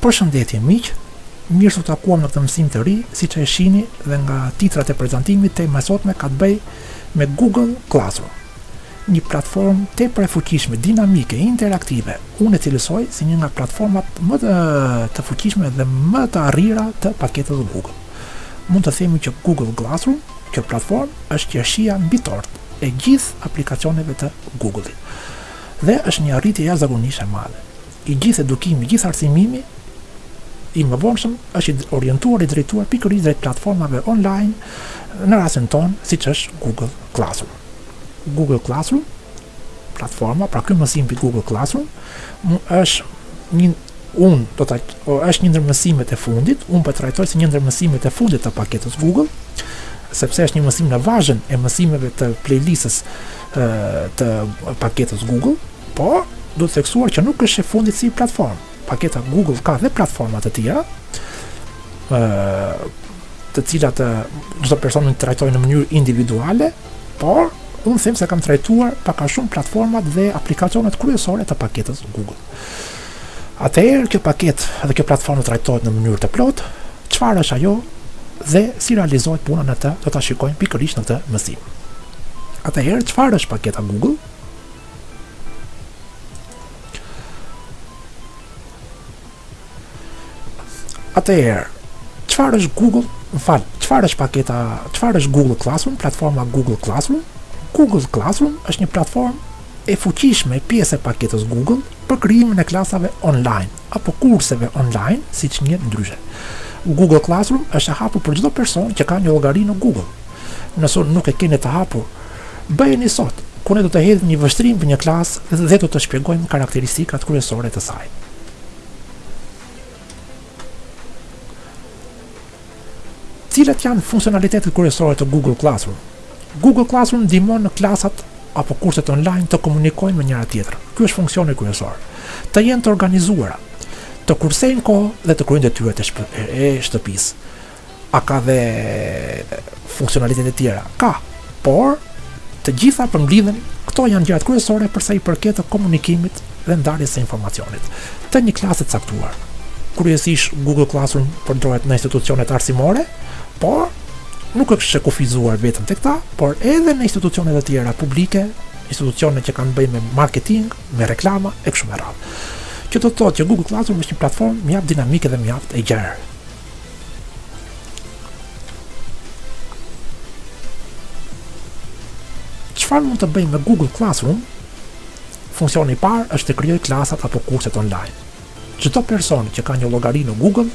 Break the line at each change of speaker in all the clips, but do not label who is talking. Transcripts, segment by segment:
Përshëndetje miq, mirë se u takuam në këtë mësim të ri, siç e shihni dhe nga titrat e prezantimit, tema e sotme ka të bëjë me Google Classroom. Një platformë tepër e fuqishme, dinamike, interaktive, unë e cilësoj si një nga platformat më të, të fuqishme dhe më të arrira të paketës Google. Mund të themi që Google Classroom, kjo platformë, është qershia mbi tortë e gjithë aplikacioneve të Google-it. Dhe është një arritje jashtëzakonisht e madhe. I gjithë edukimi, i gjithë arsimimi i mëvonshëm është i orientuar i drejtuar pikërisht drejt platformave online në rastin tonë, siç është Google Classroom. Google Classroom, platforma, pra ky mësim mbi Google Classroom, është një unë do ta është një ndër mësimet e fundit, unë po e trajtoj si një ndër mësimet e fundit të paketës Google, sepse është një mësim në vazhën e mësimeve të playlistës të paketës Google, por duhet theksuar që nuk është e fundit si platformë. Paketa Google ka dhe platforma të tjera, ë të cilat çdo person mund t'i trajtojë në mënyrë individuale, por unë them se kam trajtuar pak a shumë platformat dhe aplikacionet kryesore të paketës Google. Atëherë kjo paketë dhe kjo platformë trajtohet në mënyrë të plotë, çfarë është ajo dhe si realizohet puna në të, do ta shikojmë pikërisht në këtë mësim. Atëherë çfarë është paketa Google? Atëherë, çfarë është Google? Më fal, çfarë është paketa? Çfarë është Google Classroom? Platforma Google Classroom. Google Classroom është një platformë e fuqishme pjesë e paketës Google për krijimin e klasave online apo kurseve online, siç njihet ndryshe. Google Classroom është e hapur për çdo person që ka një llogari në Google. Nëse nuk e keni të hapur, Bëjeni sot, ku ne do të hedhim një vështrim për një klasë dhe do të shpjegojmë karakteristikat kryesore të saj. Cilat janë funksionalitetet kryesore të Google Classroom? Google Classroom ndihmon klasat apo kurset online të komunikojnë me njëra-tjetrën. Ky është funksioni kryesor. Të jenë të organizuara, të kursejnë kohë dhe të kryejnë detyrat e shtëpisë. a ka dhe funksionalitete të tjera? Ka, por të gjitha përmblidhen këto janë gjërat kryesore për sa i përket të komunikimit dhe ndarjes së informacionit të një klase të caktuar. Kryesisht Google Classroom përdoret në institucionet arsimore, por nuk është e kufizuar vetëm tek ta, por edhe në institucione të tjera publike, institucione që kanë të bëjnë me marketing, me reklama e kështu me radhë. Që do të thotë që Google Classroom është një platformë mjaft dinamike dhe mjaft e gjerë. Çfarë mund të bëjmë me Google Classroom? Funksioni i parë është të krijojë klasat apo kurset online. Çdo person që ka një llogari në Google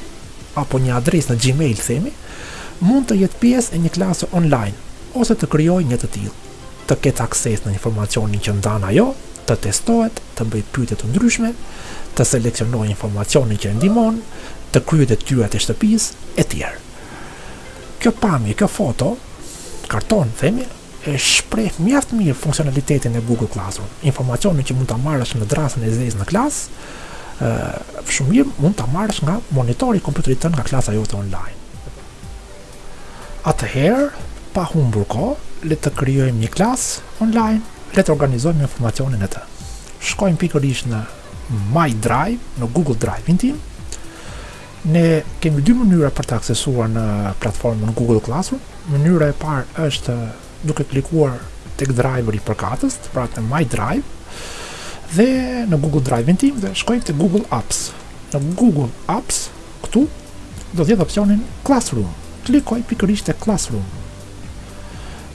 apo një adresë në Gmail themi, mund të jetë pjesë e një klase online ose të krijojë një të tillë. të ketë akses në informacionin që ndan ajo, të testohet, të bëjë pyetje të ndryshme, të seleksionojë informacionin që e ndihmon, të kryejë detyrat e shtëpisë e tjerë. Kjo pamje, kjo foto, karton, themi, e shpreh mjaft mirë funksionalitetin e Google Classroom. Informacionin që mund ta marrësh në dërrasën e zezë në klasë, shumë mirë mund ta marrësh nga monitori i kompjuterit tënd nga klasa jote online. Atëherë, pa humbur kohë, le të krijojmë një klasë online, le të organizojmë informacionin në të. Shkojmë pikërisht në My Drive, në Google Drive-in tim. Ne kemi dy mënyra për të aksesuar në platformën Google Classroom. Mënyra e parë është duke klikuar tek driveri përkatës, pra te My Drive, dhe në Google Drive-in tim dhe shkojmë te Google Apps. Në Google Apps Këtu do të jetë opsionin Classroom. Klikoj pikërisht te Classroom.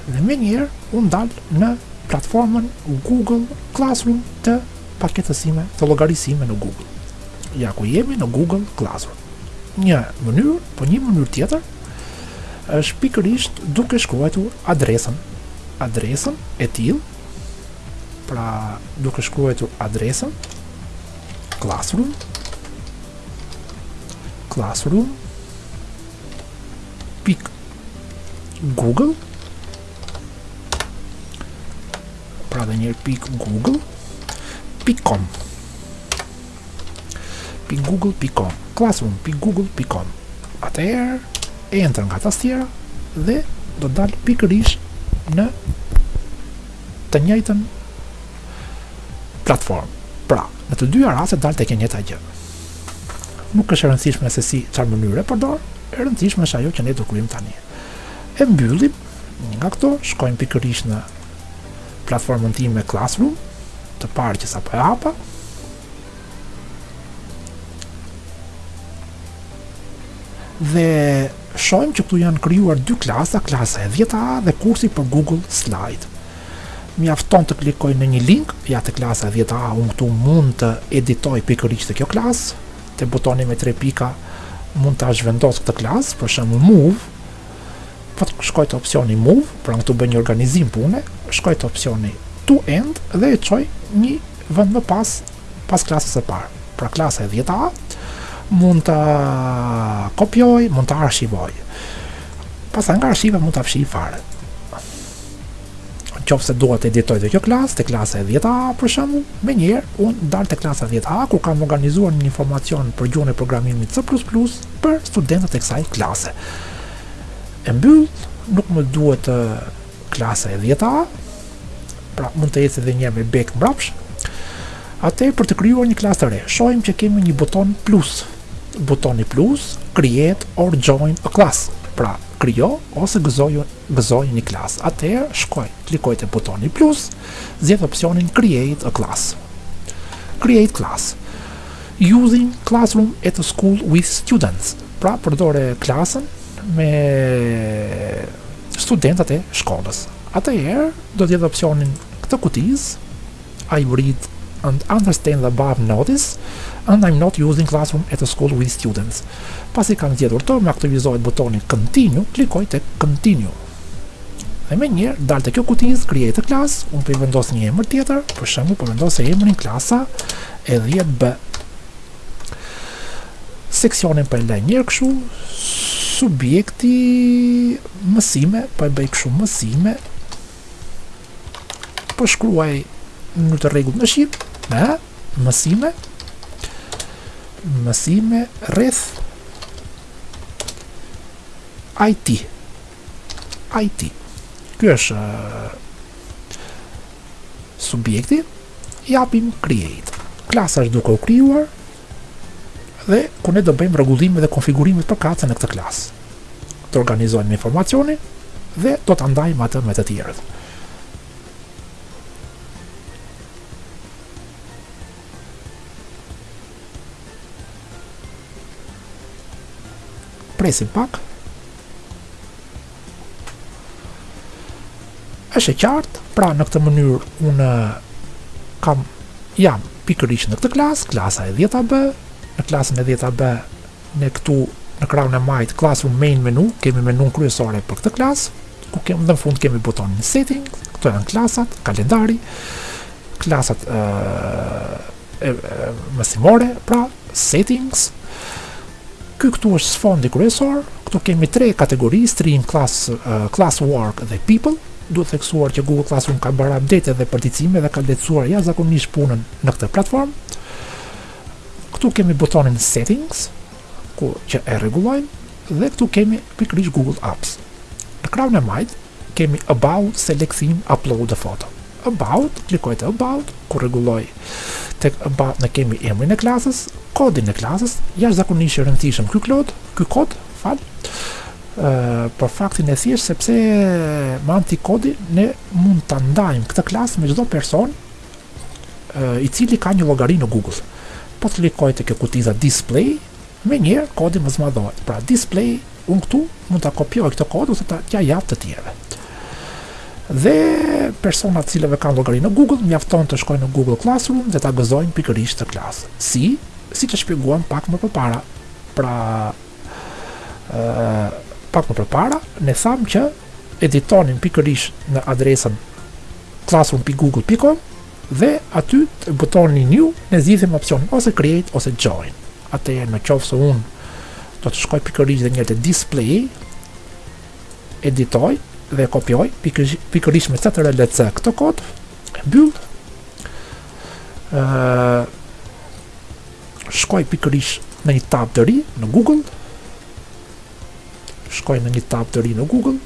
Dhe menjëherë unë dal në platformën Google Classroom të paketës sime, të llogarisë sime në Google. Ja ku jemi në Google Classroom. Një mënyrë, po një mënyrë tjetër është pikërisht duke shkruajtur adresën, adresën e tillë pra duke shkruajtur adresën classroom classroom pik google pra dhe njëherë pik google pik com .google.com classroom.google.com atëherë e enter nga tastiera dhe do dal pikërisht në të njëjtën platformë. Pra, në të dyja rastet dal tek e njëjta gjë. Nuk është e rëndësishme se si çfarë mënyre përdor, e rëndësishme është ajo që ne do krijojmë tani. E mbyllim nga këto, shkojmë pikërisht në platformën time Classroom, të parë që sapo e hapa. Dhe shohim që këtu janë krijuar dy klasa, klasa e 10A dhe kursi për Google Slide. Mjafton të klikoj në një link, ja te klasa e 10A, unë këtu mund të editoj pikërisht te kjo klasë, te butoni me tre pika, mund ta zhvendos këtë klasë, për shembull move, Po të shkoj te opsioni move, pra këtu bëj një organizim pune, shkoj te opsioni to end dhe e çoj një vend më pas, pas klasës së parë. Pra klasa e 10-a, mund ta kopjoj, mund ta arshivoj. Pastaj nga arshiva mund ta fshij fare. Në qoftë se dua të editoj te kjo klasë, te klasa e 10A për shembu, menjëherë, unë dal te klasa 10A, ku kam organizuar një informacion për gjuhën e programimit C++, për studentët e kësaj klase. E mbyll, nuk më duhet te klasa e 10 A, pra mund të eci edhe një herë me back mbrapsht, atëherë për të krijuar një klasë të re. Shohim që kemi një buton plus, butoni plus, create or join a class, pra krijo ose gëzoju, gëzoju një klasë. Atëherë shkoj, klikoj te butoni plus, zgjedh opsionin create a class. Create class. Using Classroom at a School with Students, pra përdore klasën me studentët e shkollës. Atëherë do të zgjedh opsionin, këtë kutizë I read and understand the above notice and I'm not using classroom at a school with students. Pasi kam zgjedhur atë, më aktivizohet butoni continue, klikoj tek continue. Dhe menjëherë dal te kjo kutizë, create a class, unë po i vendos një emër tjetër, për shembu po vendos e emrin klasa e 10 B. Seksionin po e lë njëherë kështu, subjekti mësime, po po e bëj kështu mësime, po po shkruaj në të rregullt në shqip, me mësime, mësime rreth IT. IT. Ky është uh, subjekti. Japim create. Klasa është duke u krijuar dhe ku ne do bëjmë rregullimet dhe konfigurimet përkatëse në këtë klasë. Të organizojmë informacionin dhe do ta ndajmë atë me të tjerët. Presim pak. Është e qartë, pra në këtë mënyrë unë kam jam pikërisht në këtë klasë, klasa e 10-a B, në klasën e 10-a B Ne këtu në krahun e majtë classroom main menu, kemi menun kryesore për këtë klasë, ku kemi dhe në fund kemi butonin setting, këto janë klasat, kalendari, klasat e, e, e mësimore, pra settings. Ky këtu është sfondi kryesor, këtu kemi tre kategori, stream, class, uh, class work dhe people. Duhet theksuar që Google Classroom ka bërë update dhe përditësime dhe ka lehtësuar jashtëzakonisht punën në këtë platformë. Këtu kemi butonin Settings, ku që e rregullojmë dhe këtu kemi pikërisht Google Apps. Në krahun e majtë kemi About, Select theme, Upload a Photo. About, klikoj te About, ku rregulloj tek About ne kemi emrin e klasës, kodin e klasës, jashtëzakonisht i rëndësishëm ky kod, ky kod, fal, për faktin e thjesht sepse me anë kodi ne mund ta ndajmë këtë klasë me çdo person i cili ka një llogari në Google. Po të klikoj te kjo kutiza display, menjëherë kodi më zmadhohet. Pra display, unë këtu mund ta kopjoj këtë kod ose të t'ia jap të tjerëve. Dhe personat të cilët kanë llogari në Google, mjafton të shkojnë në Google Classroom dhe ta gëzojnë pikërisht këtë klasë. Si? Siç e shpjeguam pak më përpara. Pra, pak më përpara, ne thamë që editonin pikërisht në adresën classroom.google.com dhe aty te butoni new ne zgjidhim opsionin ose create ose join. Atëherë në qoftë se unë do të shkoj pikërisht edhe një herë te display editoj dhe kopjoj pikërisht me ctrl e c këtë kod e mbyll shkoj pikërisht në një tab të ri në Google, shkoj në një tab të ri në Google,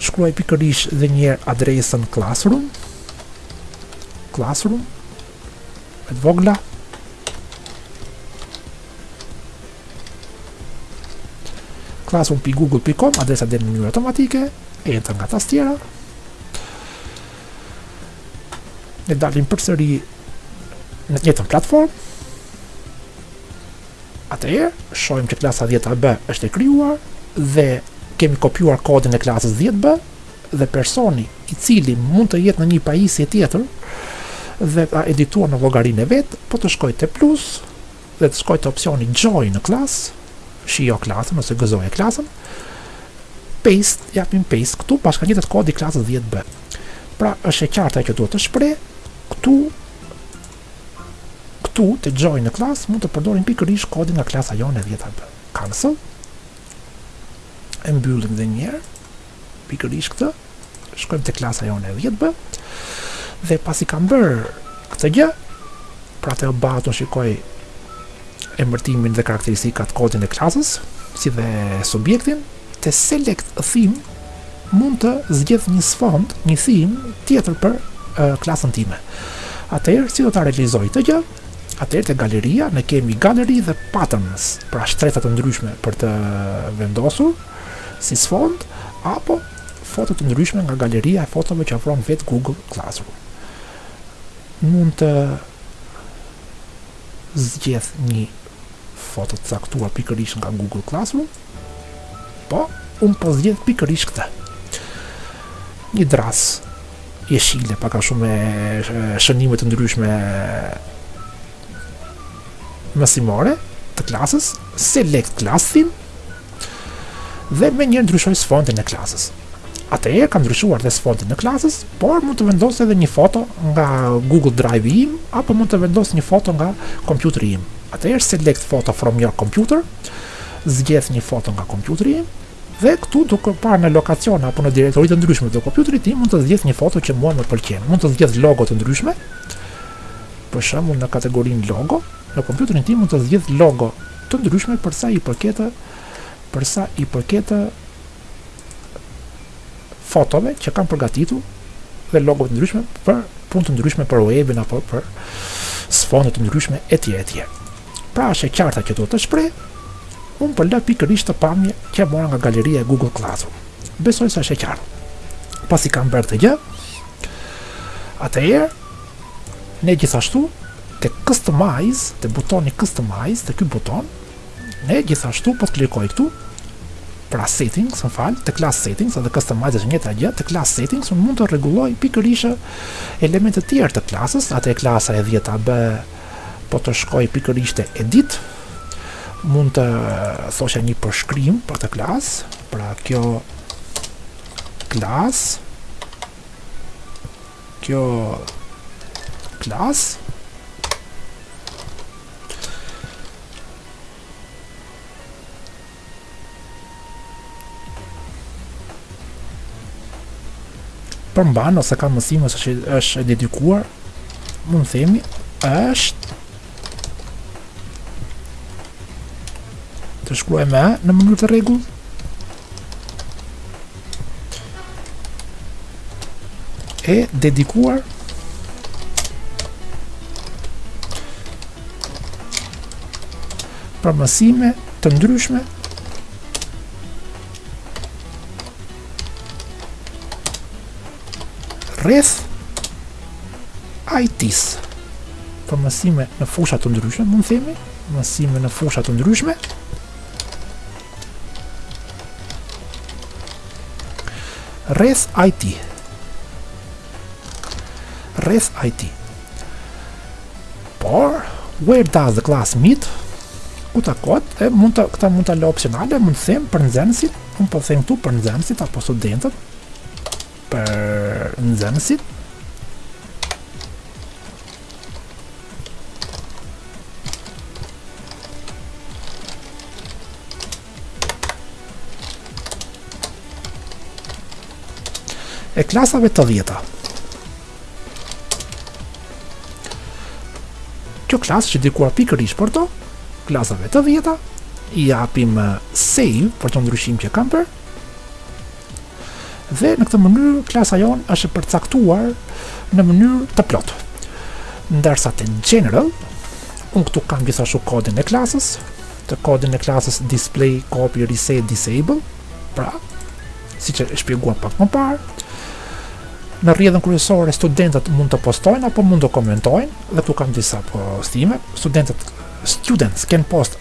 shkruaj pikërisht edhe një herë adresën Classroom, Classroom, me të vogla, classroom.google.com, adresa dhe në mënyrë automatike, enter nga tastiera, Ne dalim përsëri në të njëjtën platformë. Atëherë, shohim që klasa 10B është e krijuar dhe kemi kopjuar kodin e klasës 10B dhe personi i cili mund të jetë në një pajisje tjetër dhe ta edituar në llogarinë e vet, po të shkojë te plus, dhe të shkojë te opsioni join class, shijo klasën ose gëzoje klasën, paste, japim paste këtu, bashkëngjitet kodi i klasës 10B. Pra është e qartë ajo që dua të shpreh, këtu këtu te join class mund të përdorim pikërisht kodin nga klasa jonë e 10B. Cancel. E mbyllim edhe një herë. pikërisht këtë, shkojmë te klasa jonë e 10B, dhe pasi kam bërë këtë gjë, pra te About unë shikoj emërtimin dhe karakteristikat kodin e klasës, si dhe subjektin, te select theme mund të zgjedh një sfond, një theme tjetër për uh, klasën time. Atëherë si do ta realizoj këtë gjë? Atëherë te galeria ne kemi galeri dhe patterns, pra shtresa të ndryshme për të vendosur si sfond, apo foto të ndryshme nga galeria e fotove që ofron vetë Google Classroom. Mund të zgjedh një foto të caktuar pikërisht nga Google Classroom. Po, unë po zgjedh pikërisht këtë. Një dërrasë jeshile, pak a shumë me shënime të ndryshme mësimore të klasës, select class theme, Dhe menjëherë ndryshoj sfondin e klasës. Atëherë kam ndryshuar dhe sfondin e klasës, por mund të vendos edhe një foto nga Google Drive-i im, apo mund të vendos një foto nga kompjuteri im. Atëherë select photo from your computer, zgjedh një foto nga kompjuteri im, dhe këtu duke parë në lokacion apo në direktori të ndryshme të kompjuterit tim mund të zgjedh një foto që mua më pëlqen mund të zgjedh logo të ndryshme për shembull në kategorinë logo Në kompjuterin tim mund të zgjedh logo të ndryshme për sa i përket për sa i përket fotove që kam përgatitur dhe logo të ndryshme për punë të ndryshme për webin apo për sfonde të ndryshme etj etj. Pra është e qartë ajo që dua të shpreh, unë po lë pikërisht këtë pamje që mora nga galeria e Google Classroom. Besoj se është e qartë. Pasi kam bërë këtë gjë, atëherë Ne gjithashtu te customize, te butoni customize, te ky buton, ne gjithashtu po të klikoj këtu, pra settings, më fal, te class settings, edhe customize është e njëjta gjë, te class settings, unë mund të rregulloj pikërisht elemente të tjerë të klasës, atëherë klasa e 10 AB po të shkoj pikërisht te edit, mund të thosha një përshkrim për këtë klasë, pra kjo klasë, Kjo klasë përmban ose ka mësime ose është e dedikuar mund të themi është Të shkruaj me A në mënyrë të rregullt E dedikuar Për mësime të ndryshme rreth IT-së për mësime në fusha të ndryshme, mund të themi, mësime në fusha të ndryshme. Rreth IT. Rreth IT. Por where does the class meet? Ku takohet? E mund të këtë mund ta lë opsionale, mund të them për nxënësit Unë po them këtu për nxënësit apo studentët, për nxënësit e klasave të dhjeta. Kjo klasë që dedikuar pikërisht për to, klasave të dhjeta, i japim eh, save për këtë ndryshim që kam bërë, dhe në këtë mënyrë klasa jonë është e përcaktuar në mënyrë të plotë. Ndërsa te general, unë këtu kam gjithashtu kodin e klasës, te kodi e klasës display, copy, reset, disable, pra, Siç e shpjeguam pak më parë, në rrjedhën kryesore studentët mund të postojnë apo mund të komentojnë dhe këtu kam disa postime. Studentët students can post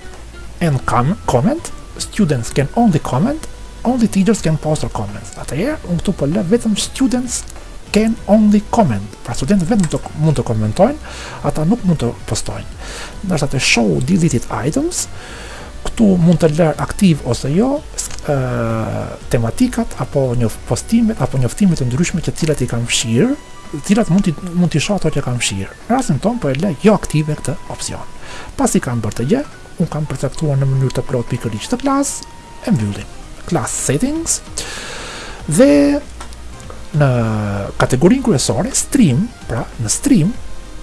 and can comment, students can only comment, only teachers can post or comment. Atëherë, unë këtu po lë vetëm students can only comment. Pra studentët vetëm të, mund të komentojnë, ata nuk mund të postojnë. Ndërsa te show deleted items, Këtu mund të lë aktiv ose jo tematikat apo njo- postimet apo njoftime të ndryshme të cilat i kam fshirë, të cilat mund t'i mund t'i shoh ato që kam fshirë. Në rastin tonë po e lë jo aktive këtë opsion. Pasi kam bërë këtë gjë, unë kam përcaktuar në mënyrë të plotë pikërisht këtë klasë, e mbyllim class settings dhe në kategorinë kryesore stream, pra në stream,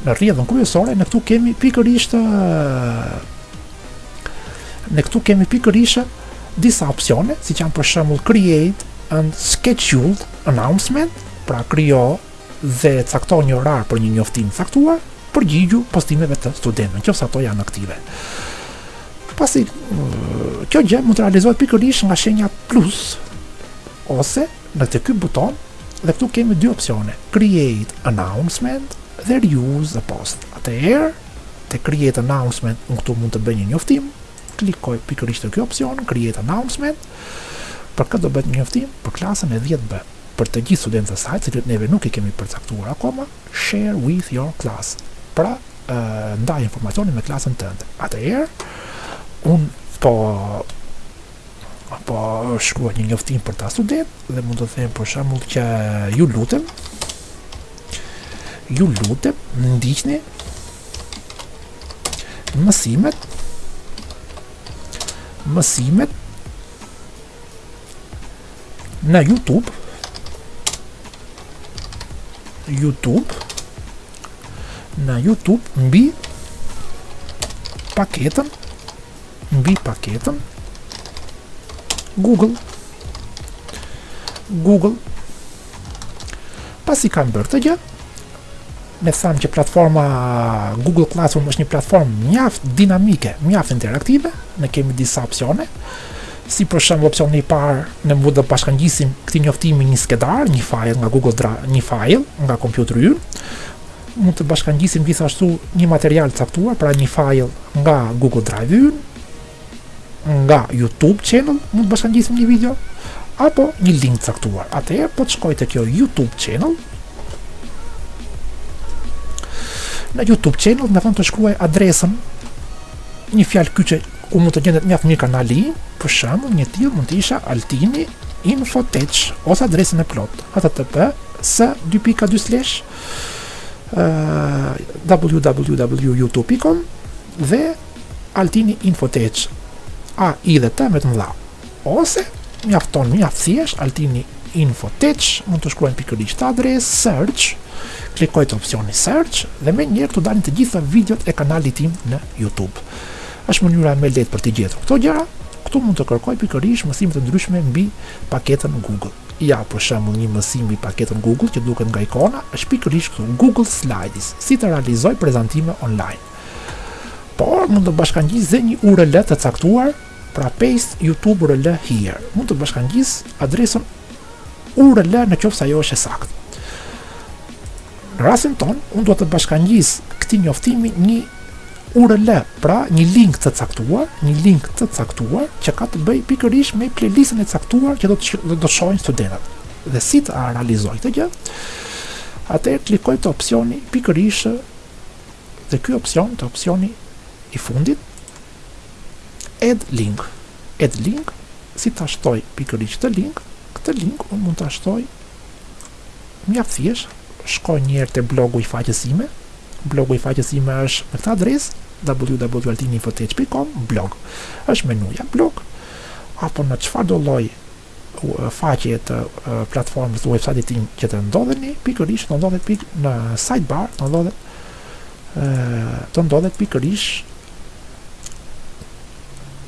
në rrjedhën kryesore ne këtu kemi pikërisht Ne këtu kemi pikërisht disa opsione, siç janë për shembull create and schedule announcement, pra krijo dhe cakto një orar për një njoftim të caktuar, përgjigju postimeve të studentëve, nëse ato janë aktive. Pasi kjo gjë mund të realizohet pikërisht nga shenja plus ose në këtë ky buton dhe këtu kemi dy opsione, create announcement dhe reuse the post. Atëherë Te Create Announcement, unë këtu mund të bëj një njoftim, klikoj pikërisht te kjo opsion, Create Announcement, për kë do bëhet një njoftim për klasën e 10B, për të gjithë studentët e saj, të cilët neve nuk i kemi përcaktuar akoma, share with your class, pra ndaj informacionin me klasën tënde. Atëherë, unë po po shkruaj një njoftim për këta studentë dhe mund të them për shembull që ju lutem Ju lutem, ndiqni mësimet mësimet në YouTube YouTube në YouTube mbi paketën mbi paketën Google Google Pasi kam bërë këtë gjë, ne thamë që platforma Google Classroom është një platformë mjaft dinamike, mjaft interaktive, ne kemi disa opsione, si për shembull opsioni i parë, ne mund të bashkangjisim këtij njoftimi një skedar, një file nga kompjuteri ynë. Mund të bashkangjisim gjithashtu një material të caktuar, pra një file nga Google Drive ynë, nga YouTube channel, mund të bashkangjisim një video apo një link të caktuar. Atëherë po të shkoj te kjo YouTube channel. Në YouTube channel më thotë të shkruaj adresën një fjalë kyçe ku mund të gjendet mjaft mirë kanali, për shembull, një i tillë mund të ishte Altini Infotech ose adresën e plotë https 2.2 slash www.youtube.com Dhe Altini Infotech A I dhe T me të mëdha Ose mjafton mjaft thjesht Altini Infotech Mund të shkruajmë pikërisht te adresa Search Klikoj te opsioni Search Dhe menjëherë të dalin të gjitha videot e kanalit tim në Youtube është mënyra më e lehtë për të gjetur këto gjëra Këtu mund të kërkoj pikërisht mësime të ndryshme mbi paketën Google Ja për shembull një mësim mbi paketën Google që duket nga ikona është pikërisht këtu Google Slides si të realizoj prezantime online Por mund të bashkangjis dhe një URL të caktuar, pra paste YouTube URL here. Mund të bashkangjis adresën URL në qoftë se ajo është e saktë. Në rastin tonë, unë dua të bashkangjis këtij njoftimi një URL, pra një link të caktuar, një link të caktuar që ka të bëjë pikërisht me playlistën e caktuar që do të do të shohin studentët. Dhe si të realizoj këtë gjë? Atëherë klikoj te opsioni pikërisht Dhe ky opsion është opsioni i fundit Add link Add link si ta shtoj pikërisht këtë link këtë link unë mund ta shtoj mjaft thjesht shkoj një herë te blogu i faqes sime blogu i faqes sime është me këtë adresë www.altininfotech.com blog është menuja blog apo në çfarëdo lloj faqe të platformës të website-it tim që të ndodheni, pikërisht të ndodhet pik në sidebar, të ndodhet të ndodhet pikërisht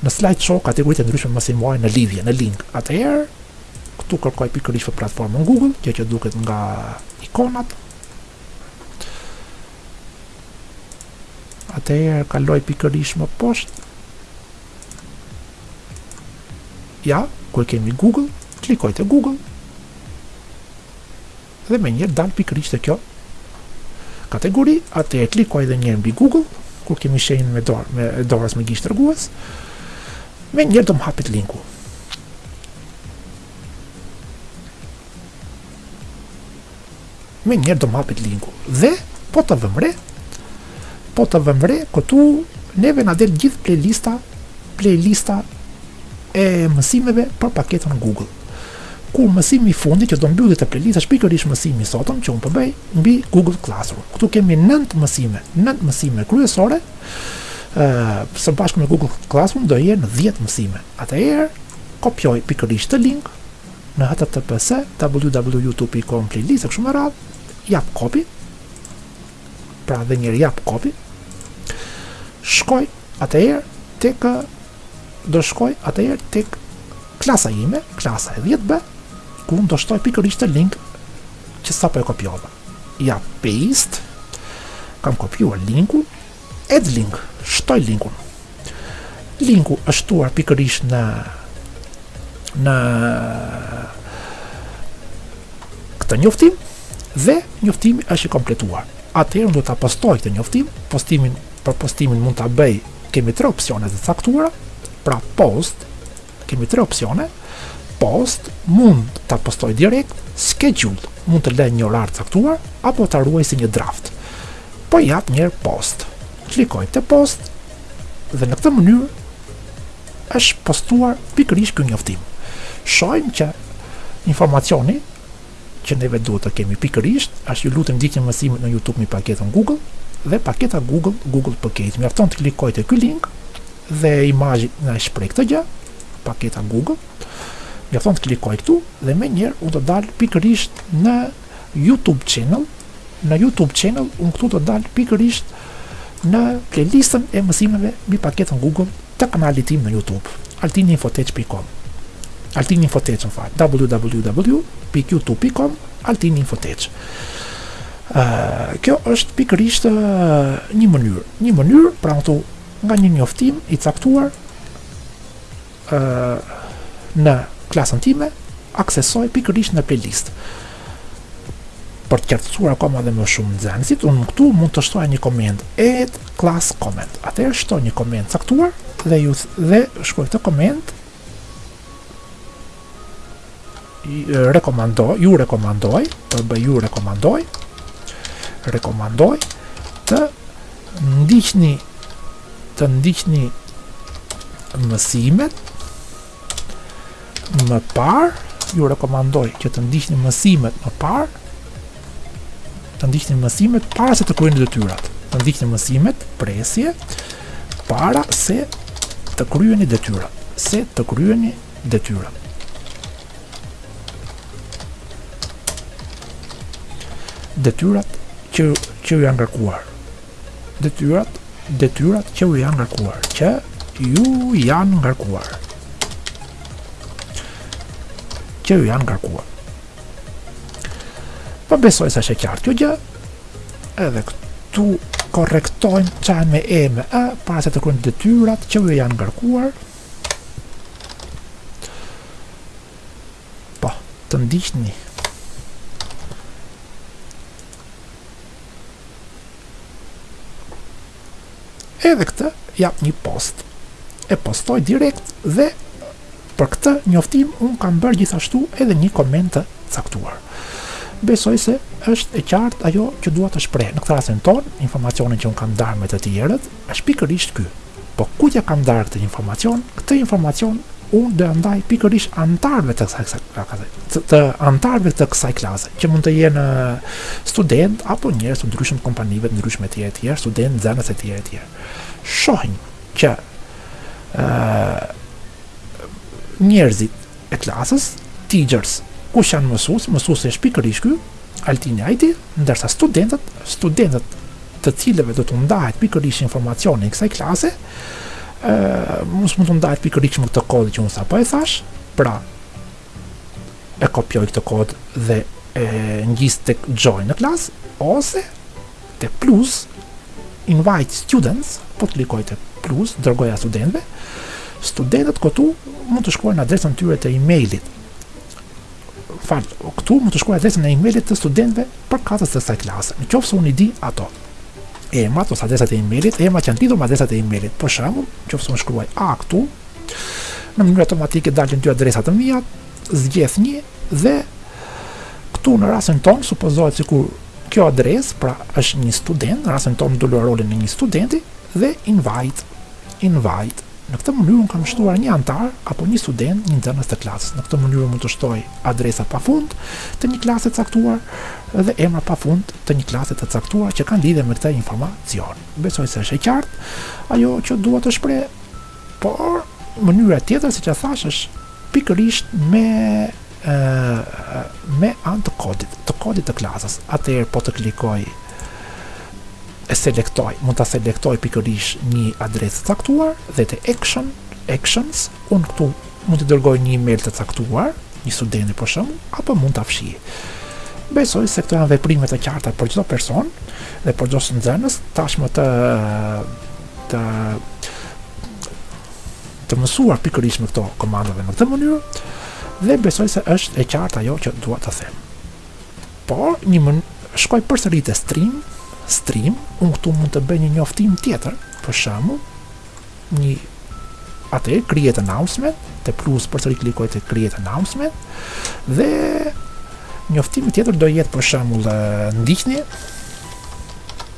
në slideshow kategoritë e ndryshme më së shumti në lidhje, në link. Atëherë këtu kërkoj pikërisht për platformën Google, gjë që duket nga ikonat. Atëherë kaloj pikërisht më poshtë Ja, ku e kemi Google, klikoj te Google dhe menjëherë dal pikërisht te kjo kategori, atëherë klikoj dhe njëherë mbi Google, ku kemi shenjën me dorë, e dorës me gisht tregues, menjëherë do më hapet linku. Menjëherë do më hapet linku Dhe po të vëmë re Po të vëmë re Këtu neve na del gjithë playlista Playlista E mësimeve për paketën Google Ku mësimi i fundit që do mbyllë këtë playlist Është pikërisht mësimi i sotëm që unë po bëj po Mbi Google Classroom Këtu kemi nëntë mësime Nëntë mësime kryesore Së bashku me Google Classroom do jenë dhjetë mësime Atëherë Kopjoj pikërisht këtë link në https www.youtube.com playlist e kështu me radhë jap copy pra dhe njëherë jap copy shkoj atëherë tek do shkoj atëherë tek klasa ime, klasa e 10B, ku unë do shtoj pikërisht këtë link që sapo e kopjova. Jap paste, kam kopjuar linkun, Add link, shtoj linkun. Linku është shtuar pikërisht në në këtë njoftim dhe njoftimi është i kompletuar. Atëherë unë do ta postoj këtë njoftim, postimin për postimin mund ta bëj kemi tre opsione të caktuara, pra post, Kemi tre opsione, post, mund ta postoj direkt, schedule, mund të lë një orar të caktuar apo ta ruaj si një draft. Po jap një herë post. Klikoj te post dhe në këtë mënyrë është postuar pikërisht ky njoftim. Shohim që informacioni që neve duhet të kemi pikërisht është ju lutem ndiqni mësimet në youtube mbi paketën google dhe paketa google google package mjafton të klikoj te ky link dhe imazhi na e shpreh këtë gjë paketa google mjafton të klikoj këtu dhe menjëherë unë të dal pikërisht në youtube channel në youtube channel unë këtu të dal pikërisht në playlistën e mësimeve mbi paketën Google të kanalit tim në YouTube, altininfotech.com. Altininfotech, më fal, www.youtube.com, altininfotech. Ë, kjo është pikërisht një mënyrë, një mënyrë pra këtu nga një njoftim i caktuar ë në klasën time aksesoj pikërisht në playlist. Për të qartësuar akoma dhe më shumë nxënësit, unë këtu mund të shtoj një koment, add class comment. Atëherë shtoj një koment të caktuar dhe ju dhe shkruaj këtë koment rekomandoj, ju rekomandoj, të bëj ju rekomandoj, rekomandoj të ndiqni të ndiqni mësimet më parë, ju rekomandoj që të ndiqni mësimet më parë, të ndiqni mësimet para se të kryeni detyrat. Të ndiqni mësimet presje para se të kryeni detyrat, se të kryeni detyrat. Detyrat që që ju janë ngarkuar. detyrat detyrat që ju janë ngarkuar që ju janë ngarkuar që ju janë ngarkuar po besoj se është e qartë kjo gjë edhe këtu korrektojmë çan me e me a para se të kryejmë detyrat që ju janë ngarkuar po të ndiqni Edhe këtë jap një post. E postoj direkt dhe për këtë njoftim un kam bërë gjithashtu edhe një koment të caktuar. Besoj se është e qartë ajo që dua të shpreh. Në këtë rastin tonë, informacionin që un kam ndarë me të tjerët, Është pikërisht ky. Po kujt ia kam ndarë këtë informacion? Këtë informacion unë do ia ndaj pikërisht anëtarëve të kësaj kësaj klase, të, të anëtarëve të kësaj klase, që mund të jenë studentë apo njerëz të ndryshëm të kompanive të ndryshme etj etj, studentë, nxënës etj etj. Shohim që ë njerëzit e klasës, teachers, kush janë mësues, mësuesi është pikërisht ky, Altini IT, ndërsa studentët, studentët të cilëve do t'u ndahet pikërisht informacioni i kësaj klase, ë mos mund t'u ndahet pikërisht me këtë kod që unë sapo e thashë, pra e kopjoj këtë kod dhe e ngjis tek join në klasë ose Te plus, invite students, po klikoj te plus, dërgoju studentëve, studentët këtu mund të shkruajnë adresën tyre të e-mailit. Fal, këtu mund të shkruaj adresën e e-mailit të studentëve përkatës të kësaj klase. Në qoftë se unë i di ato emrat ose adresat e e-mailit, emrat që janë lidhur me adresat e e-mailit. Për shembull, nëse unë shkruaj A këtu, në mënyrë automatike dalin dy adresa të mia, zgjedh një dhe këtu në rastin tonë supozohet sikur Kjo adresë pra është një student, në rastin tonë do luaj rolin e një studenti dhe invite, invite. Në këtë mënyrë unë kam shtuar një anëtar apo një student, një nxënës të klasës. Në këtë mënyrë mund të shtoj adresa pafund të një klase të caktuar dhe emra pafund të një klase të caktuar që kanë lidhje me këtë informacion. Besoj se është e qartë ajo që dua të shpreh. Por mënyra tjetër siç e thash është pikërisht me ë me anë të kodit, të kodit të klasës. Atëherë po të klikoj e selektoj, mund ta selektoj pikërisht një adresë të caktuar dhe te action actions, unë këtu mund të dërgoj një email të caktuar, një studenti për shembull, apo mund ta fshij. Besoj se këto janë veprime të qarta për çdo person dhe për çdo nxënës, tashmë të të të mësuar pikërisht me këto komanda në këtë mënyrë dhe besoj se është e qartë ajo që dua të them. Por një mën... shkoj përsëri te stream, stream, unë këtu mund të bëj një njoftim tjetër, për shembull, atëherë create announcement, te plus përsëri klikoj te create announcement dhe njoftimi tjetër do jetë për shembull ndiqni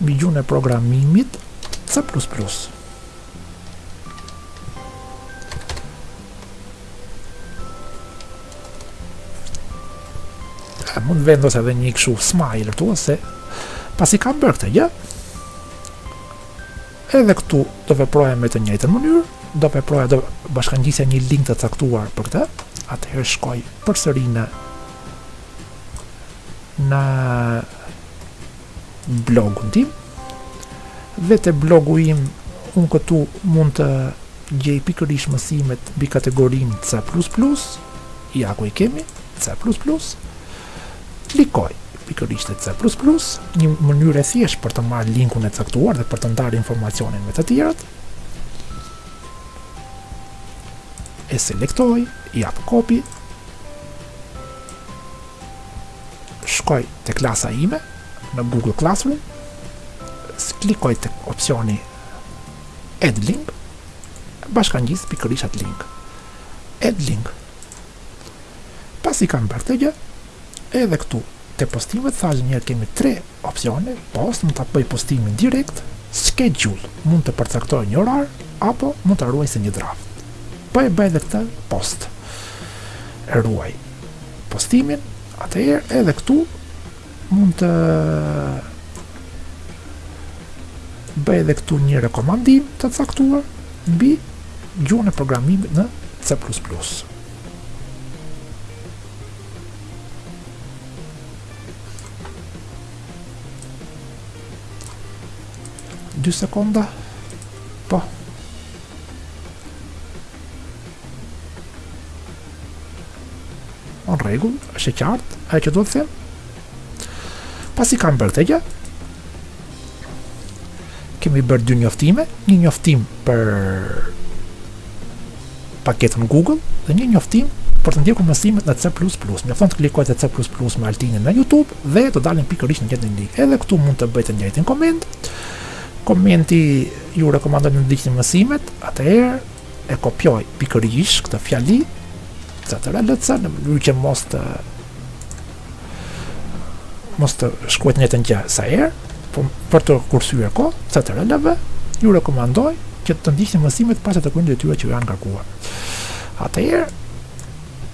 mbi gjuhën e programimit C++. Mund vendos edhe një këshu smile këtu, se pasi kam bërë këtë gjë, edhe këtu do veproja me të njëjtën mënyrë, do veproja do bashkangjisja një link të caktuar për këtë, atëherë shkoj përsëri në në blogun tim dhe te blogu im unë këtu mund të gjej pikërisht mësimet mbi kategorinë C++ ja ku i kemi C++ klikoj pikërisht te C++ një mënyrë e thjeshtë për të marrë linkun e caktuar dhe për të ndarë informacionin me të tjerët e selektoj jap copy shkoj te klasa ime në Google Classroom, klikoj te opsioni Add Link, bashkangjit pikërisht atë link. Add Link. Pasi kam bërë këtë gjë, edhe këtu Te postimet thashë më herët kemi tre opsione post mund ta bëj postimin direkt schedule mund të përcaktoj një orar apo mund ta ruaj si një draft po e bëj edhe këtë post e ruaj postimin atëherë edhe këtu mund të bëj edhe këtu një rekomandim të caktuar mbi gjuhën e programimit në C++. Dy sekonda Po Në rregull, është e qartë Ajo që do të them Pasi kam bërë këtë gjë Kemi bërë dy njoftime, një njoftim për paketën Google dhe një njoftim për të ndjekur mësimet në C++. Mjafton të klikoj te C++ me Altinin në YouTube dhe do dalin pikërisht në këtë link. Edhe këtu mund të bëj të njëjtin koment. Komenti ju rekomandoj të ndiqni mësimet, atëherë e kopjoj pikërisht këtë fjali, ctrl C në mënyrë që mos të mos të shkruaj të njëjtën gjë sa herë, po për të kursyer kohë, ctrl V, ju rekomandoj që të ndiqni mësimet para se të kryeni detyrat që ju janë ngarkuar. Atëherë,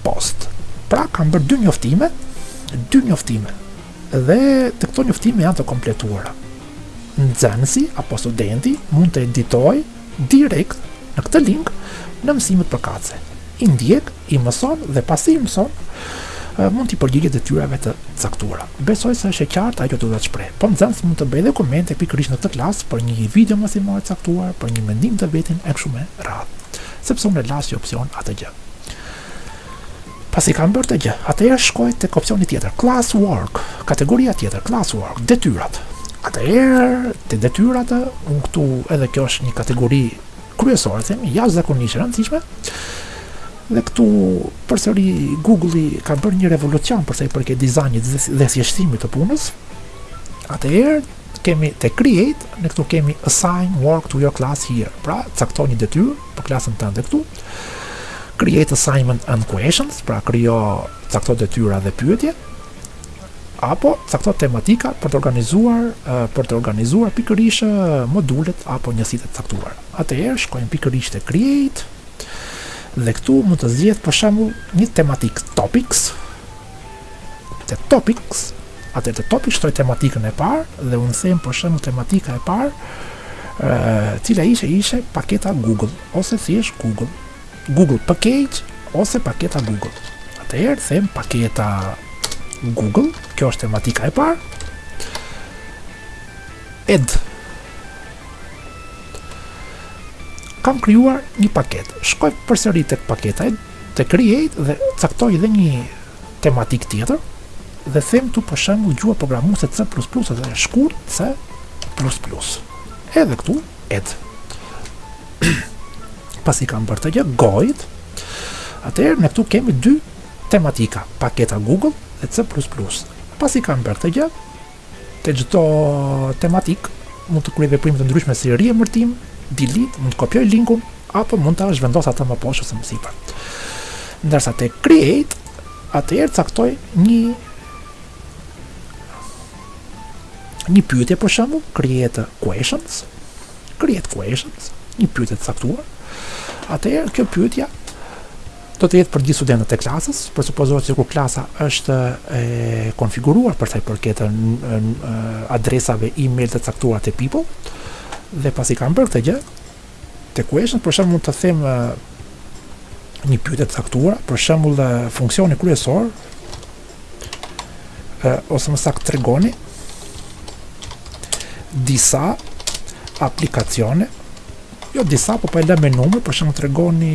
post. Pra kam bërë dy njoftime, dy njoftime. Dhe të këto njoftime janë të kompletuara. Nxënësi apo studenti mund të editojë direkt në këtë link në mësimet përkatëse. I ndjek i mëson dhe pasi i mëson, mund t'i përgjigjet detyrave të caktuara. Besoj se është e qartë ajo që do të shpreh. Po nxënësi mund të bëjë dhe komente pikërisht në këtë klasë për një video mësimore të caktuar, për një mendim të vetin e kështu me radhë. Sepse unë e lashë si opsion atë gjë. Pasi kam bërë këtë gjë, atëherë shkoj tek opsioni tjetër, class work, kategoria tjetër, class work, detyrat. Atëherë te detyrat, unë këtu edhe kjo është një kategori kryesore them jashtëzakonisht e rëndësishme dhe këtu përsëri Google-i ka bërë një revolucion për sa i përket dizajnit dhe thjeshtimit të punës. Atëherë kemi te create, ne këtu kemi assign work to your class here. Pra, cakto një detyrë për klasën tënde këtu. Create assignment and questions, pra krijo cakto detyra dhe pyetje. apo cakto tematika për të organizuar për të organizuar pikërisht modulet apo njësitë e caktuara. Atëherë shkojmë pikërisht te create dhe këtu mund të zgjedh për shembull një tematikë topics. Te topics, atëherë te topics shtoj tematikën e parë dhe unë them për shembull tematika e parë, e cila ishte ishte paketa Google ose thjesht Google. Google Package ose paketa Google. Atëherë them paketa Google, kjo është tematika e parë. Add. Kam krijuar një paketë. Shkoj përsëri tek paketa, te create dhe caktoj edhe një tematik tjetër dhe them këtu për shembull gjuha programuese C++ ose shkurt C++. Edhe këtu Add. pasi kam bërë këtë gjë got it, atëherë ne këtu kemi dy tematika, paketa Google dhe C++. Pasi kam bërë këtë gjë, te çdo tematikë, mund të kryej veprime të ndryshme si riemërtim, delete, mund të kopjoj linkun, apo mund ta zhvendos atë më poshtë ose më sipër. Ndërsa te create, atëherë caktoj një një pyetje për shembull, create questions, create questions, një pyetje të caktuar, atëherë kjo pyetja do të jetë për gjithë studentët e klasës, por supozohet se kur klasa është e konfiguruar për sa i përket adresave e-mail të caktuara te People dhe pasi kam bërë këtë gjë, te questions për shembull mund të them një pyetje të caktuar, për shembull funksioni kryesor ose më saktë tregoni disa aplikacione jo disa po po e lëmë me numër për shembull tregoni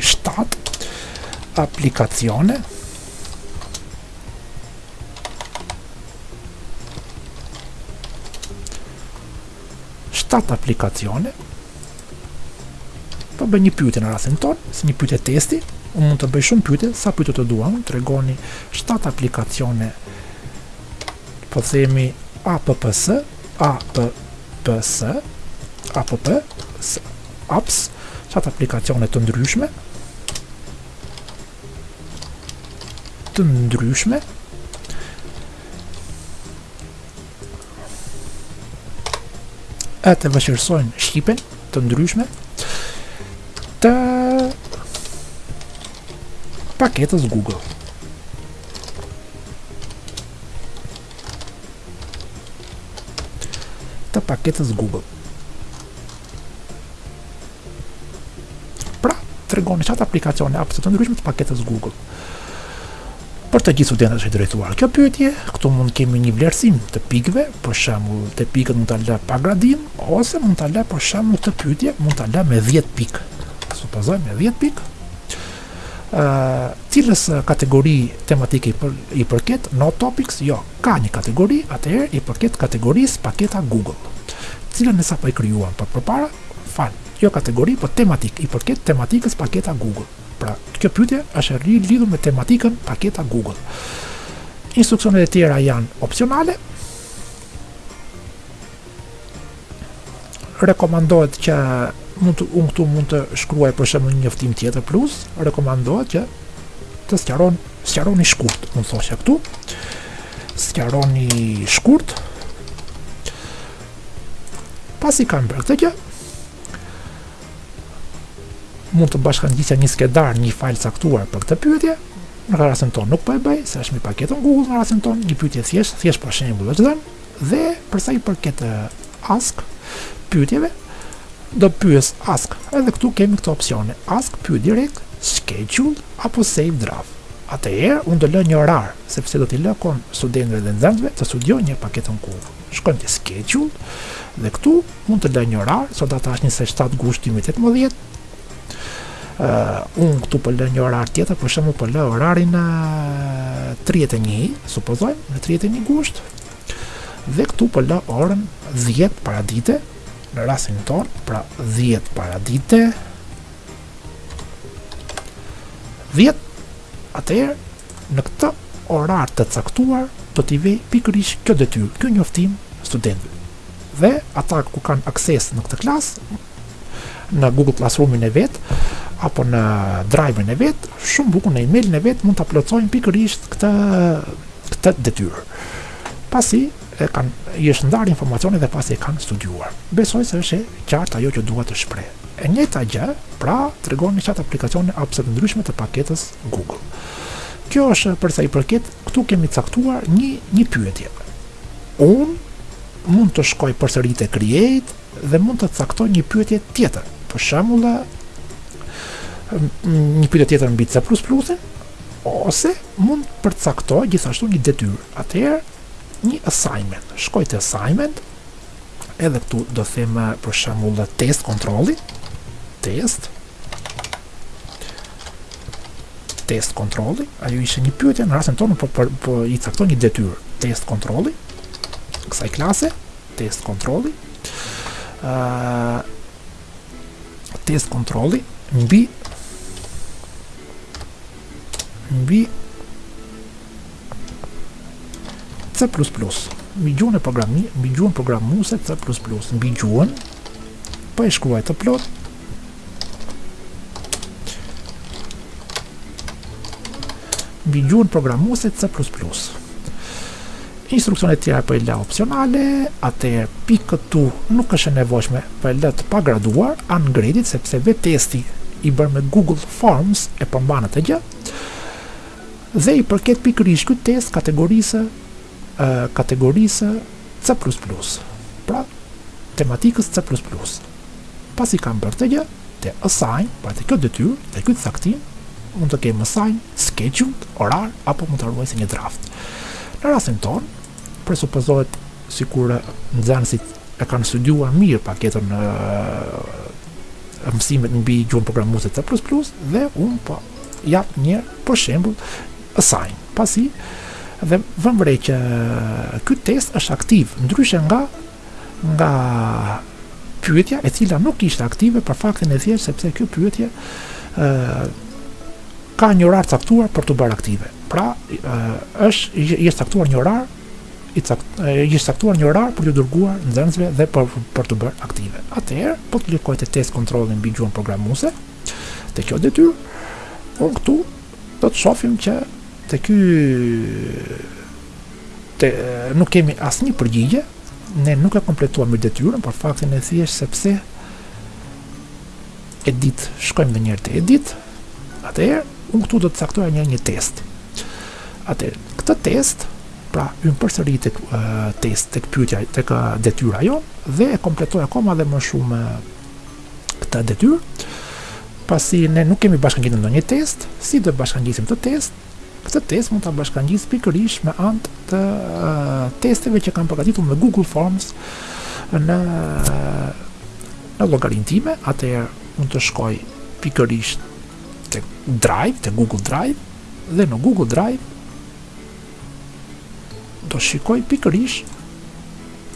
7 aplikacione shtatë aplikacione po bëj një pyetje në rastin tonë si një pyetje testi unë mund të bëj shumë pyetje sa pyetje të dua unë tregoni shtatë aplikacione po themi APPS APPS APPS apps shtatë aplikacione të ndryshme të ndryshme ë ta vështirësojnë shqipen të ndryshme të paketës Google. Të paketës Google. Pra, tregoni shtatë aplikacione app të ndryshme të paketës Google. Për të gjithë studentët është drejtuar kjo pyetje, këtu mund kemi një vlerësim të pikëve, për shembull, te pikët mund ta lë pa gradim ose mund ta lë për shembull këtë pyetje mund ta lë me 10 pikë. Supozojmë me 10 pikë. Ë, cilës kategori tematike i përket no topics? Jo, ka një kategori, atëherë i përket kategorisë paketa Google. të cilën ne sapo e krijuam pak përpara, Fal, jo kategori, po tematikë, i përket tematikës paketa Google. Pra, kjo pyetje është e lidhur me tematikën paketa Google. Instruksionet e tjera janë opsionale. Rekomandohet që mund të, unë këtu mund të shkruaj për shembull një njoftim tjetër plus, rekomandohet që të sqaron sqaroni shkurt, unë thosha këtu. Sqaroni shkurt. Pasi kanë bërë këtë gjë, mund të bashkëngjisja një skedar, një fajl të caktuar për këtë pyetje. Në rastin tonë nuk po e bëj, se është me paketën Google në rastin tonë, një pyetje thjesht, thjesht për shembull është dhënë dhe për sa i përket ask pyetjeve, do pyes ask. Edhe këtu kemi këto opsione, ask pyet direkt, schedule apo save draft. Atëherë unë do lë një orar, sepse do t'i lë kohë studentëve dhe nxënësve të studiojnë një paketën Google. shkojmë te schedule dhe këtu mund të lë një orar sot data është 27 gusht 2018 uh, unë këtu po lë një orar tjetër për shembull po lë orarin uh, 31 supozojmë në 31 gusht dhe këtu po lë orën 10 paradite në rastin tonë pra 10 paradite 10 atëherë Në këtë orar të caktuar do t'i vijë pikërisht kjo detyrë, ky njoftim studentëve. Dhe ata ku kanë akses në këtë klasë, në Google Classroom-in e vet apo në Drive-in e vet, shumë bukur në emailin e vet mund ta plotësojnë pikërisht këtë këtë detyrë. Pasi e kanë i është ndarë informacioni dhe pasi e kanë studiuar. Besoj se është e qartë ajo që dua të shpreh. E njëjta gjë, pra, tregon në çka aplikacione apps-e të ndryshme të paketës Google. Kjo është për sa i përket, këtu kemi caktuar një një pyetje. Unë mund të shkoj përsëri te Create dhe mund të caktoj një pyetje tjetër. Për shembull, një pyetje tjetër mbi C++ ose mund të përcaktoj gjithashtu një detyrë. Atëherë, një assignment. Shkoj te assignment, edhe këtu do them për shembull test kontrolli, test test kontrolli, ajo ishte një pyetje në rastin tonë po, po, po i caktoj një detyrë, test kontrolli, kësaj klase, test kontrolli, uh, test kontrolli, mbi, mbi, C++, mbi gjuhën e programi, mbi gjuhën programuese C++, mbi gjuhën, po e shkruaj të plotë, Mbi gjuhën programuese C++. Instruksionet e tjera po i lë opsionale, atëherë pikë këtu nuk është e nevojshme po i lë të pagraduar, ungraded, sepse vetë testi i bërë me Google Forms e përmban këtë gjë, dhe i përket pikërisht ky test kategorisë, kategorisë C++, pra tematikës C++. pasi kam bërë këtë gjë, te assign, pra te kjo detyrë, te ky caktim, mund të kem assign, scheduled, orar, apo mund ta ruaj si një draft. Në rastin ton, presupozohet sikur nxënësit e kanë studiuar mirë paketën e, e mësimit mbi gjuhën programuese C++ dhe unë po jap një për shembull assign, pasi dhe vëmë re që ky test është aktiv, ndryshe nga nga pyetja e cila nuk ishte aktive për faktin e thjeshtë sepse kjo pyetje ë ka një orar caktuar për t'u bërë aktive. Pra, ë është i është caktuar një orar i cakt, i është caktuar një orar për t'u dërguar nxënësve dhe për për t'u bërë aktive. Atëherë, po të klikoj te test kontrolli mbi gjuhën programuese te kjo detyrë, unë këtu do të shohim që te ky Te, nuk kemi asnjë përgjigje, ne nuk e kompletuam mirë detyrën, për faktin e thjeshtë sepse edit shkojmë dhe njëherë te edit, atëherë, unë këtu do të caktoj një një test. Atëherë, këtë test, pra unë përsëri te test tek pyetja tek detyra jo do e kompletoj akoma dhe më shumë këtë detyrë pasi ne nuk kemi bashkangjitur ndonjë test si do e bashkangjisim këtë test Këtë test mund ta bashkangjis pikërisht me anë të testeve që kam përgatitur me Google Forms në në llogarinë time, atëherë mund të shkoj pikërisht te Drive, te Google Drive dhe në Google Drive do shikoj pikërisht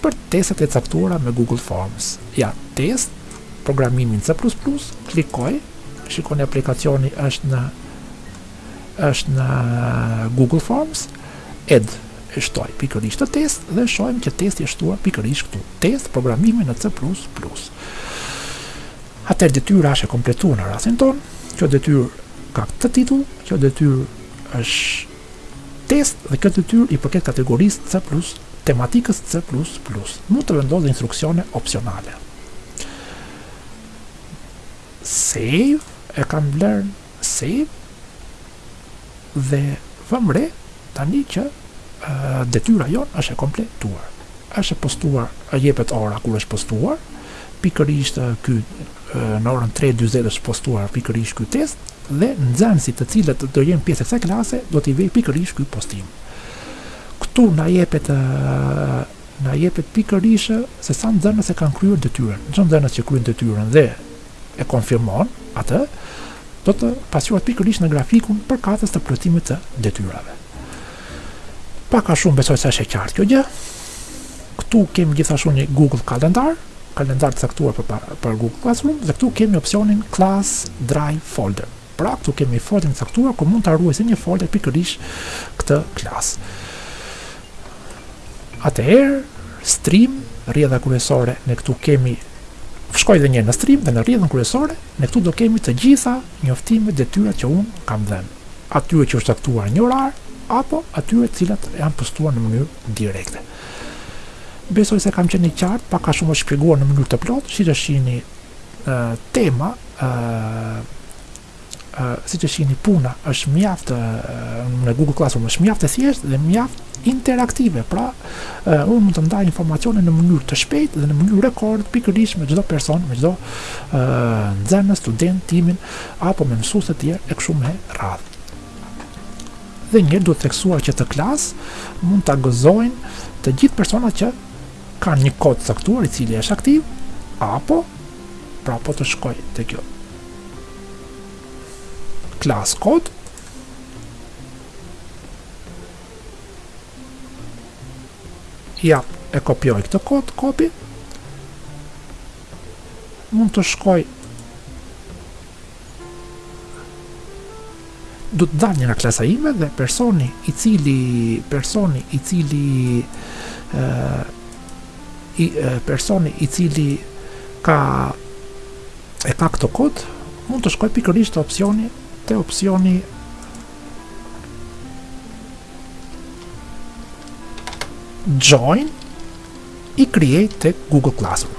për testet e caktuara me Google Forms. Ja, test programimi në C++ klikoj, shikoni aplikacioni është në është në Google Forms, add e shtoj pikërisht këtë test dhe shohim që testi është shtuar pikërisht këtu, test programimi në C++. Atër detyra është e kompletuar në rasin tonë, kjo detyrë ka këtë titull, kjo detyrë është test dhe kjo detyrë i përket kategorisë C++, tematikës C++, mund të vendos dhe instruksione opsionale. Save, e kam vlerë Save dhe vëmë re tani që detyra jonë është e kompletuar. Është e postuar, jepet ora kur është postuar, pikërisht ky në orën 3:40 është postuar pikërisht ky test dhe nxënësit të cilët do jenë pjesë e kësaj klase do t'i vijë pikërisht ky postim. Këtu na jepet na jepet pikërisht se sa nxënës e kanë kryer detyrën. Çdo nxënës që kryen detyrën dhe e konfirmon atë, do të pasqyrohet pikërisht në grafikun përkatës të plotësimit të detyrave. Pak a shumë besoj se është e qartë kjo gjë. Këtu kemi gjithashtu një Google Calendar, kalendar të caktuar për, për Google Classroom, dhe këtu kemi opsionin Class Drive Folder. Pra këtu kemi folderin e caktuar ku mund ta ruaj si një folder pikërisht këtë klasë. Atëherë stream rrjedha kryesore ne këtu kemi shkoj edhe një herë në stream dhe në rrjedhën kryesore ne këtu do kemi të gjitha njoftimet detyrat që un kam dhënë atyre që është caktuar një orar apo atyre të cilat janë postuar në mënyrë direkte. Besoj se kam qenë i qartë, pak a shumë është shpjeguar në mënyrë të plotë, siç e shihni tema siç e shihni puna është mjaft në Google Classroom është mjaft e thjeshtë dhe mjaft interaktive. Pra, uh, unë mund të ndaj informacione në mënyrë të shpejtë dhe në mënyrë rekord pikërisht me çdo person, me çdo uh, nxënës, student, timin apo me mësues të tjerë e kështu me radhë. Dhe njëherë duhet theksuar që këtë klasë mund ta gëzojnë të gjithë personat që kanë një kod të caktuar i cili është aktiv apo pra po të shkoj te kjo class code ja e kopjoj këtë kod copy mund të shkoj do të dal njëherë nga klasa ime dhe personi i cili personi i cili ë i personi i cili ka e ka këtë kod mund të shkojë pikërisht te opsioni te opsioni join e create te Google Classroom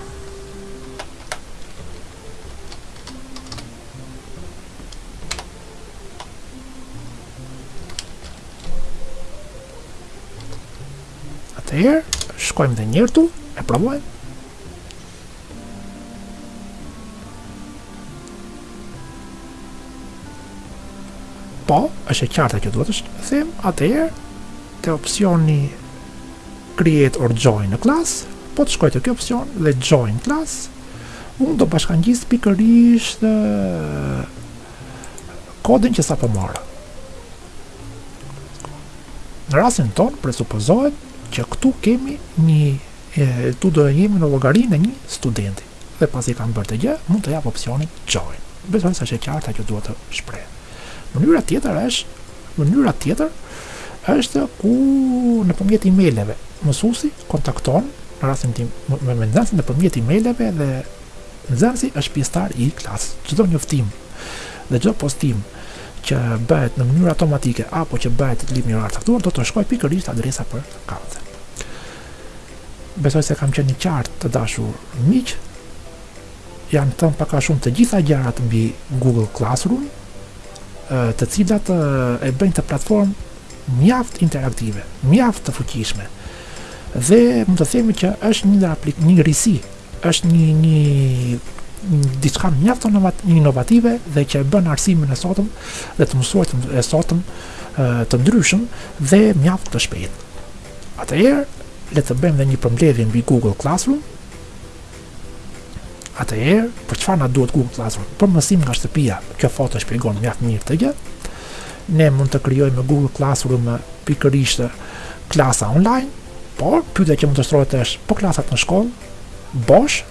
Atëherë, shkojmë dhe njëherë këtu, e provojmë. Po, është e qartë ajo që duhet të them, atëherë, te opsioni Create or Join në klasë, po të shkoj te kjo opsion dhe Join class, unë do bashkëngjis pikërisht kodin që sapo mora. Në rastin tonë, presupozohet që këtu kemi një, tu do jemi në llogarinë e një studenti. Dhe pasi kam bërë këtë gjë, mund të jap opsionin Join. Besoj se është e qartë ajo që dua të shpreh. Mënyra tjetër është mënyra tjetër është ku nëpërmjet emaileve mësuesi kontakton në rastin tim me me nxënësin nëpërmjet emaileve dhe nxënësi është pjesëtar i klasës. Çdo njoftim dhe çdo postim që bëhet në mënyrë automatike apo që bëhet në një orë të caktuar do të shkojë pikërisht te adresa përkatëse. Besoj se kam qenë i qartë të dashur miq. Janë thënë pak a shumë të gjitha gjërat mbi Google Classroom, të cilat e bëjnë këtë platformë mjaft interaktive, mjaft të fuqishme. Dhe mund të themi që është një aplik një risi, është një një diçka mjaft inovative dhe që e bën arsimin e sotëm dhe të mësuarit e sotëm të ndryshëm dhe mjaft të shpejtë. Atëherë, le të bëjmë dhe një përmbledhje mbi Google Classroom. Atëherë, për çfarë na duhet Google Classroom? Për mësim nga shtëpia. Kjo foto shpjegon mjaft mirë këtë gjë. Ne mund të krijojmë me Google Classroom pikërisht klasa online, por pyetja që mund të shtrohet është po klasat në shkollë bosh,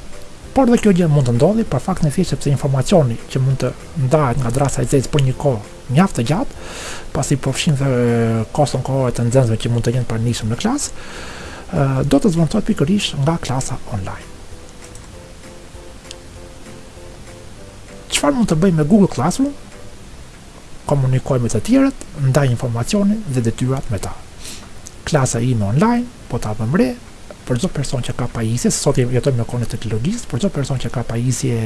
por dhe kjo gjë mund të ndodhë për faktin e thjeshtë sepse informacioni që mund të ndahet nga dërrasa e zezë për një kohë mjaft të gjatë, pasi përfshin dhe koston kohore të nxënësve që mund të jenë të pranishëm në klasë, do të zëvendësohet pikërisht nga klasa online. Çfarë mund të bëjmë me Google Classroom? Komunikoj me të tjerët, ndaj informacionin dhe detyrat me ta. Klasa ime online, po të vëmë re, për çdo person që ka pajisje, sot jetojmë në kohën e teknologjisë, për çdo person që ka pajisje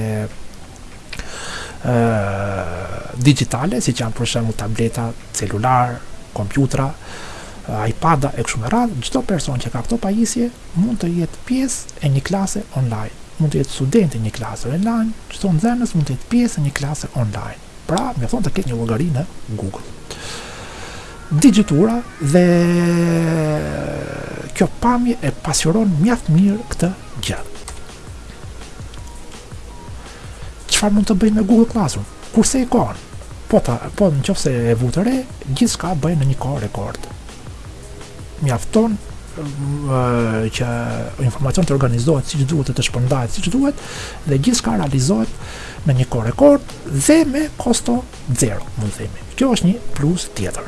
digjitale, siç janë për shembull tableta, celular, kompjutra, iPad-a e kështu me radhë, çdo person që ka këto pajisje mund të jetë pjesë e një klase online. Mund të jetë student i një klase online, çdo nxënës mund të jetë pjesë e një klase online. Pra, mjafton të ketë një llogari në Google. Figura dhe kjo pamje e pasqyron mjaft mirë këtë gjë. Çfarë mund të bëjmë me Google Classroom? Kursej kohën, po ta, po në qofë se e vutë re, gjithçka bëhet në një kohë rekord. Mjafton që informacioni të organizohet siç duhet dhe të shpërndahet siç duhet dhe gjithçka realizohet në një kohë rekord dhe me kosto zero, mund të themi. Kjo është një plus tjetër.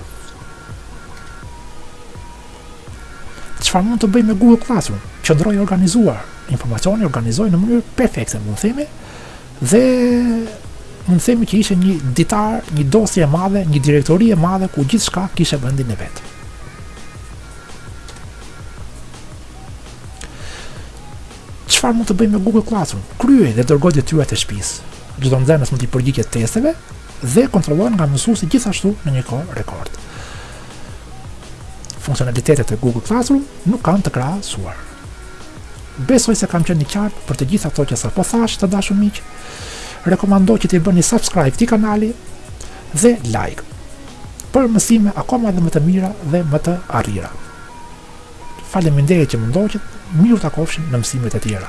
Çfarë mund të bëj me Google Classroom? Qëndroj i organizuar. Informacionin e organizoj në mënyrë perfekte, mund të themi. Dhe mund të themi që ishte një ditar, një dosje e madhe, një direktori e madhe ku gjithçka kishte vendin e vet. Çfarë mund të bëj me Google Classroom? Kryej dhe dërgoj detyrat e shtëpisë. Çdo nxënës mund të përgjigjet testeve, dhe kontrollohen nga mësuesi gjithashtu në një kohë rekord. Funksionalitetet e Google Classroom nuk kanë të krahasuar. Besoj se kam qenë i qartë për të gjitha ato që sapo thashë të dashur miq. Rekomandoj që të bëni subscribe këtij kanali dhe like për mësime akoma dhe më të mira dhe më të arrira. Faleminderit që më ndoqët, mirutakofshim në mësimet e tjera.